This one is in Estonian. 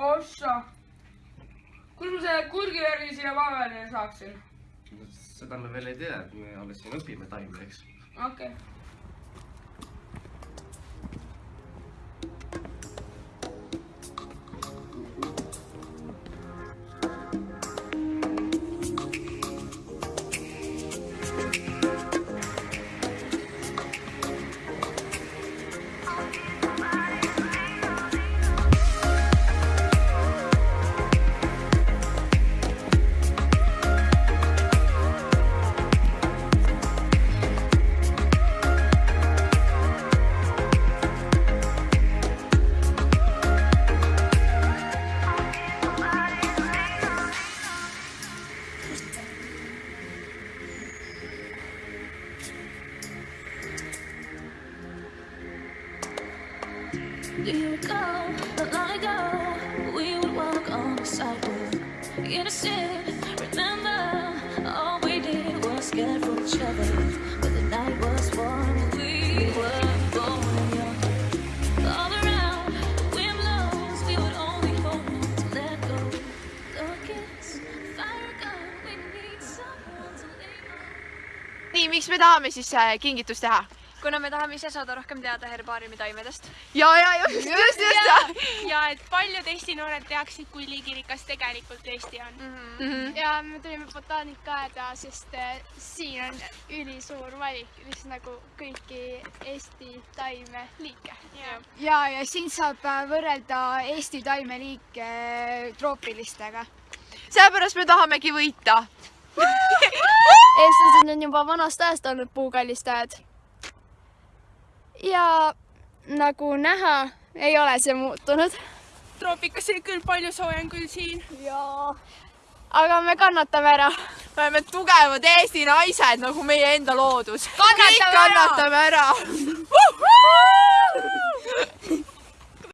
ossa. kus ma selle kurgivärvi siia paberile saaksin? seda me veel ei tea, me alles siin õpime taimi, eks. okei okay.. You go, not long ago, we would walk on the sidewalk. Innocent, remember, all we did was get from each other. But the night was warm, we were born young. All around, the wind blows, we would only hold on to let go. Look, it's fire gun, we need someone to lean on. nii, miks me tahame siis äh, kingitust teha? Kuna me tahame ise saada rohkem teada herbaariumi taimedest. ja, ja just, just, just. ja et paljud Eesti noored teaksid, kui liigirikas tegelikult Eesti on mm. -hmm. ja me tulime botaanikaaeda, sest äh, siin on ülisuur valik, mis nagu kõiki Eesti taime liike. ja, ja siin saab äh, võrrelda Eesti taimeliike äh, troopilistega. sellepärast me tahamegi võita. eestlased on juba vanast ajast olnud puukallistajad. Ja nagu näha, ei ole see muutunud. troopikas oli küll palju soojem kui siin. jaa. aga me kannatame ära. me oleme tugevad Eesti naised nagu meie enda loodus. Kannatame ära! kannatame ära.